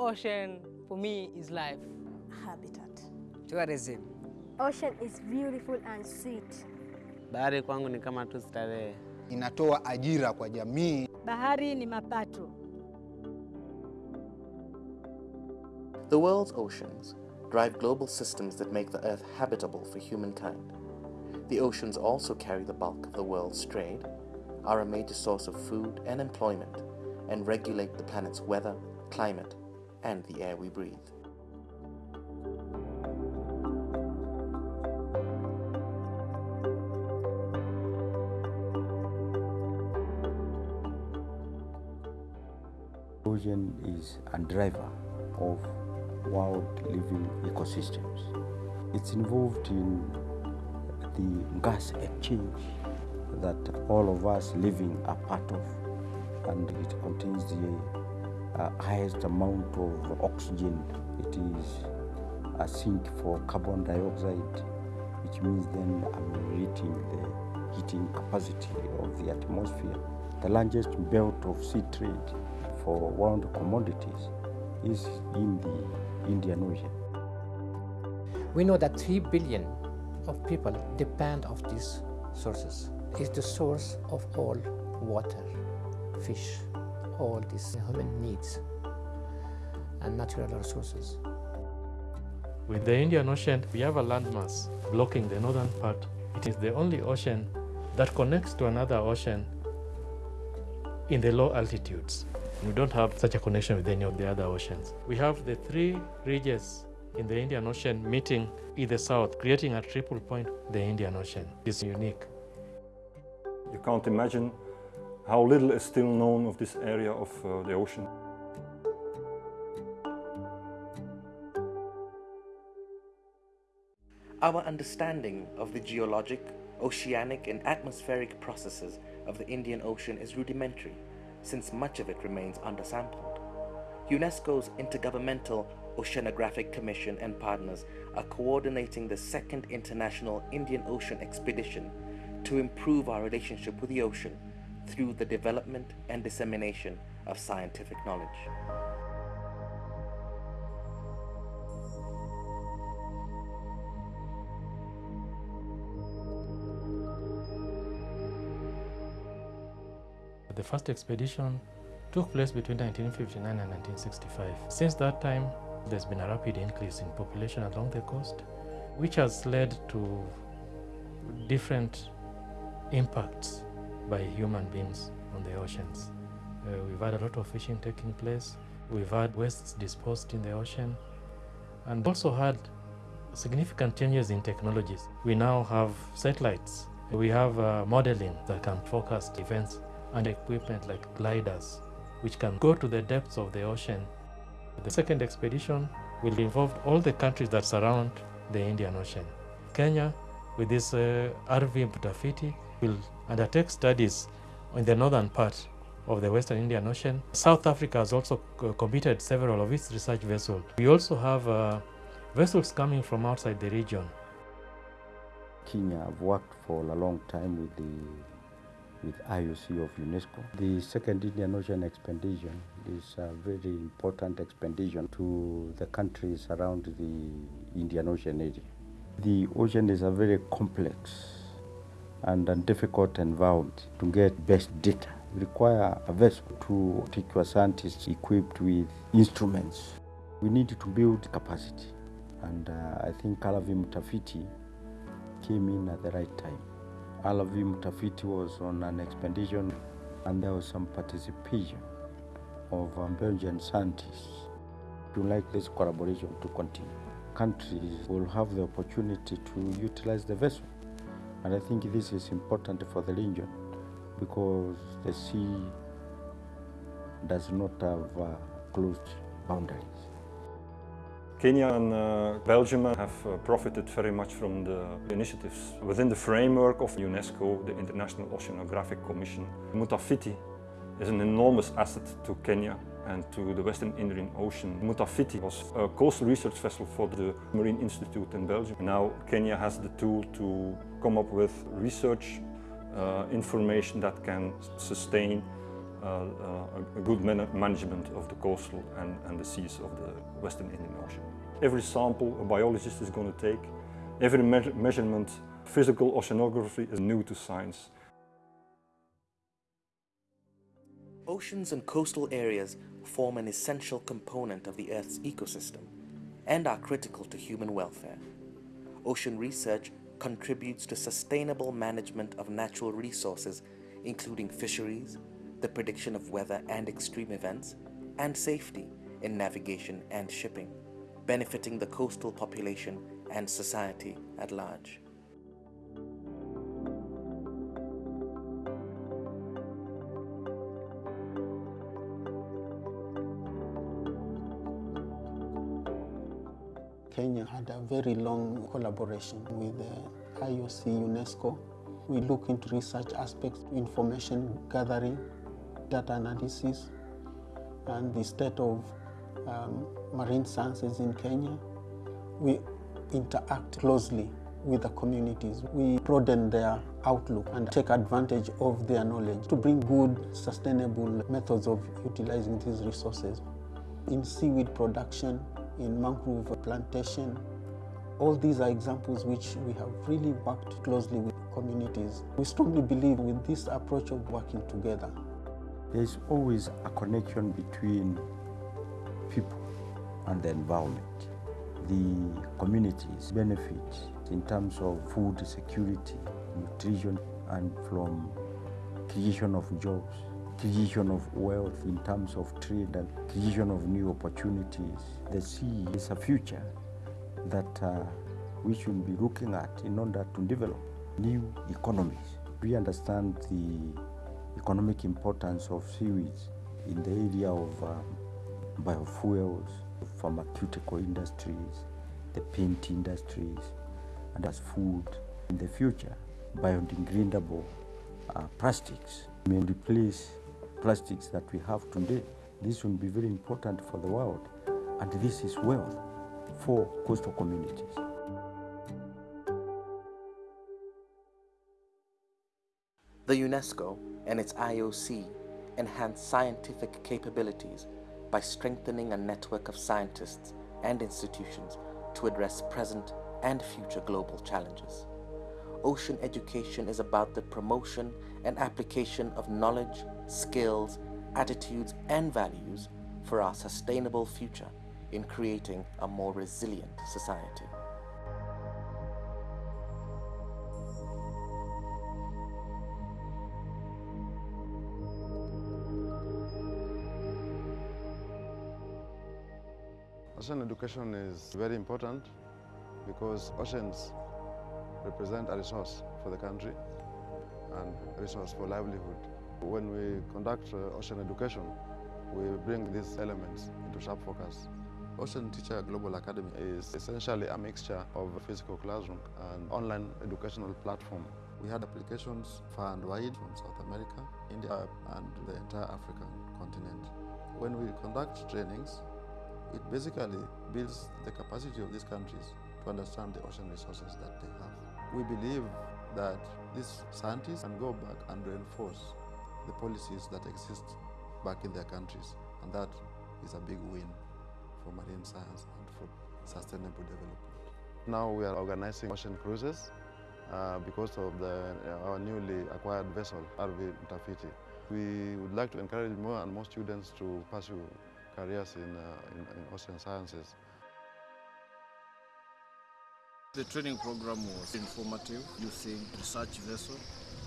Ocean for me is life. Habitat. Tourism. Ocean is beautiful and sweet. Bahari kwangu ni kama tu starehe. Inatoa ajira kwa jamii. Bahari ni mapato. The world's oceans drive global systems that make the Earth habitable for humankind. The oceans also carry the bulk of the world's trade, are a major source of food and employment, and regulate the planet's weather, climate, and the air we breathe. Ocean is a driver of world living ecosystems. It's involved in the gas exchange that all of us living are part of, and it contains the uh, highest amount of oxygen. It is a sink for carbon dioxide, which means then ameliorating the heating capacity of the atmosphere. The largest belt of sea trade for world commodities is in the Indian Ocean. We know that 3 billion of people depend of these sources. It's the source of all water, fish, all these human needs and natural resources. With the Indian Ocean, we have a landmass blocking the northern part. It is the only ocean that connects to another ocean in the low altitudes. We don't have such a connection with any of the other oceans. We have the three ridges in the Indian Ocean meeting in the south, creating a triple point, the Indian Ocean. It's unique. You can't imagine how little is still known of this area of uh, the ocean. Our understanding of the geologic, oceanic and atmospheric processes of the Indian Ocean is rudimentary, since much of it remains undersampled. UNESCO's Intergovernmental Oceanographic Commission and partners are coordinating the second International Indian Ocean Expedition to improve our relationship with the ocean through the development and dissemination of scientific knowledge. The first expedition took place between 1959 and 1965. Since that time, there's been a rapid increase in population along the coast, which has led to different impacts by human beings on the oceans. Uh, we've had a lot of fishing taking place, we've had wastes disposed in the ocean, and also had significant changes in technologies. We now have satellites, we have uh, modeling that can forecast events and equipment like gliders, which can go to the depths of the ocean. The second expedition will involve all the countries that surround the Indian Ocean. Kenya, with this uh, RV Mtafiti, will undertake studies in the northern part of the Western Indian Ocean. South Africa has also committed several of its research vessels. We also have uh, vessels coming from outside the region. Kenya have worked for a long time with the with IOC of UNESCO. The second Indian Ocean expedition is a very important expedition to the countries around the Indian Ocean area. The ocean is a very complex and a difficult environment to get best data. We require a vessel to take your scientists equipped with instruments. We need to build capacity and uh, I think Kalavi Mtafiti came in at the right time. Alavi Mtafiti was on an expedition and there was some participation of um, Belgian scientists. We like this collaboration to continue. Countries will have the opportunity to utilize the vessel. And I think this is important for the region because the sea does not have uh, closed boundaries. Kenya and uh, Belgium have uh, profited very much from the initiatives within the framework of UNESCO, the International Oceanographic Commission. Mtafiti is an enormous asset to Kenya and to the Western Indian Ocean. Mtafiti was a coastal research vessel for the Marine Institute in Belgium. Now Kenya has the tool to come up with research uh, information that can sustain uh, uh, a good man management of the coastal and, and the seas of the Western Indian Ocean. Every sample a biologist is going to take, every me measurement, physical oceanography is new to science. Oceans and coastal areas form an essential component of the Earth's ecosystem and are critical to human welfare. Ocean research contributes to sustainable management of natural resources, including fisheries, the prediction of weather and extreme events, and safety in navigation and shipping, benefiting the coastal population and society at large. Kenya had a very long collaboration with the IOC UNESCO. We look into research aspects, information gathering, data analysis, and the state of um, marine sciences in Kenya. We interact closely with the communities. We broaden their outlook and take advantage of their knowledge to bring good, sustainable methods of utilizing these resources. In seaweed production, in mangrove plantation. All these are examples which we have really worked closely with communities. We strongly believe with this approach of working together. There's always a connection between people and the environment. The communities benefit in terms of food security, nutrition, and from creation of jobs creation of wealth in terms of trade and creation of new opportunities. The sea is a future that uh, we should be looking at in order to develop new economies. We understand the economic importance of seaweeds in the area of um, biofuels, pharmaceutical industries, the paint industries, and as food. In the future, biodegradable uh, plastics may replace plastics that we have today. This will be very important for the world, and this is wealth for coastal communities. The UNESCO and its IOC enhance scientific capabilities by strengthening a network of scientists and institutions to address present and future global challenges. Ocean education is about the promotion and application of knowledge, skills, attitudes, and values for our sustainable future in creating a more resilient society. Ocean education is very important because oceans represent a resource for the country and a resource for livelihood. When we conduct uh, ocean education, we bring these elements into sharp focus. Ocean Teacher Global Academy is essentially a mixture of a physical classroom and online educational platform. We had applications far and wide from South America, India, and the entire African continent. When we conduct trainings, it basically builds the capacity of these countries to understand the ocean resources that they have. We believe that these scientists can go back and reinforce the policies that exist back in their countries, and that is a big win for marine science and for sustainable development. Now we are organizing ocean cruises uh, because of the, uh, our newly acquired vessel, RV Mtafiti. We would like to encourage more and more students to pursue careers in, uh, in, in ocean sciences. The training program was informative using research vessel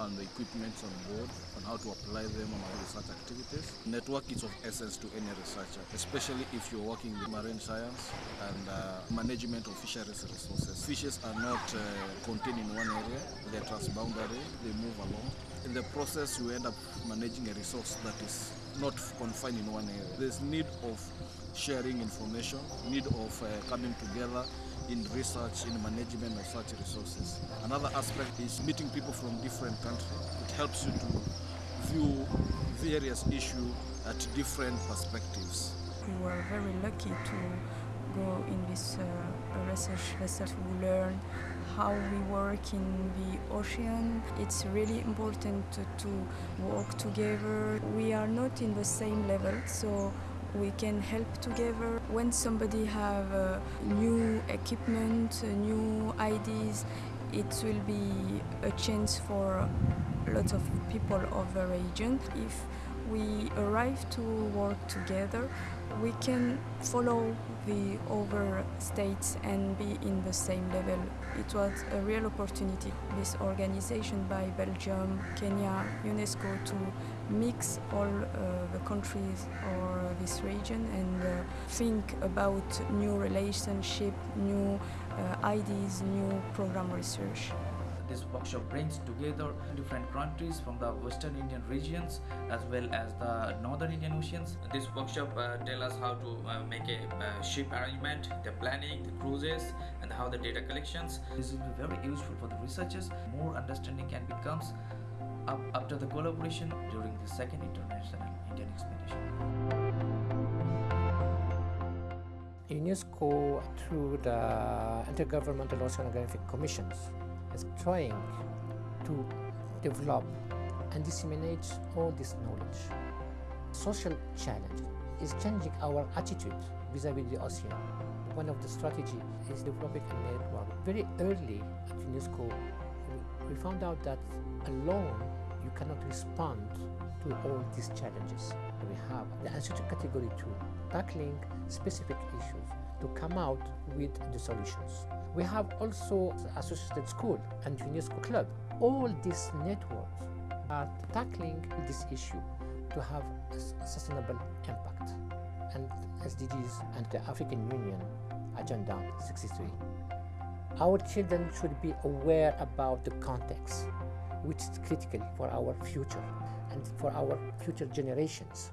and the equipment on board on how to apply them on our research activities. Network is of essence to any researcher, especially if you're working with marine science and uh, management of fisheries resources. Fishes are not uh, contained in one area, they're transboundary, they move along. In the process, you end up managing a resource that is not confined in one area. There's need of sharing information, need of uh, coming together in research, in management of such resources. Another aspect is meeting people from different countries. It helps you to view various issues at different perspectives. We were very lucky to go in this uh, research vessel to learn how we work in the ocean. It's really important to, to work together. We are not in the same level, so we can help together. When somebody have uh, new equipment, uh, new ideas, it will be a chance for lots of people of the region. If we arrive to work together, we can follow the other states and be in the same level. It was a real opportunity, this organization by Belgium, Kenya, UNESCO to mix all uh, the countries or this region and uh, think about new relationship, new uh, ideas, new program research. This workshop brings together different countries from the Western Indian regions as well as the Northern Indian Oceans. This workshop uh, tell us how to uh, make a uh, ship arrangement, the planning, the cruises, and how the data collections. This will be very useful for the researchers. More understanding can becomes up after the collaboration during the second international Indian expedition. UNESCO, through the Intergovernmental Oceanographic Commissions, is trying to develop and disseminate all this knowledge. Social challenge is changing our attitude vis-à-vis the ocean. One of the strategy is developing a network. Very early at UNESCO, we found out that alone you cannot respond to all these challenges. We have the Institute Category 2, tackling specific issues to come out with the solutions. We have also the Associated School and UNESCO Club. All these networks are tackling this issue to have a sustainable impact and SDGs and the African Union Agenda 63. Our children should be aware about the context, which is critical for our future and for our future generations.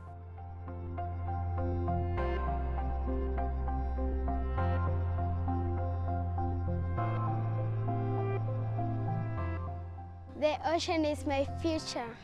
The ocean is my future.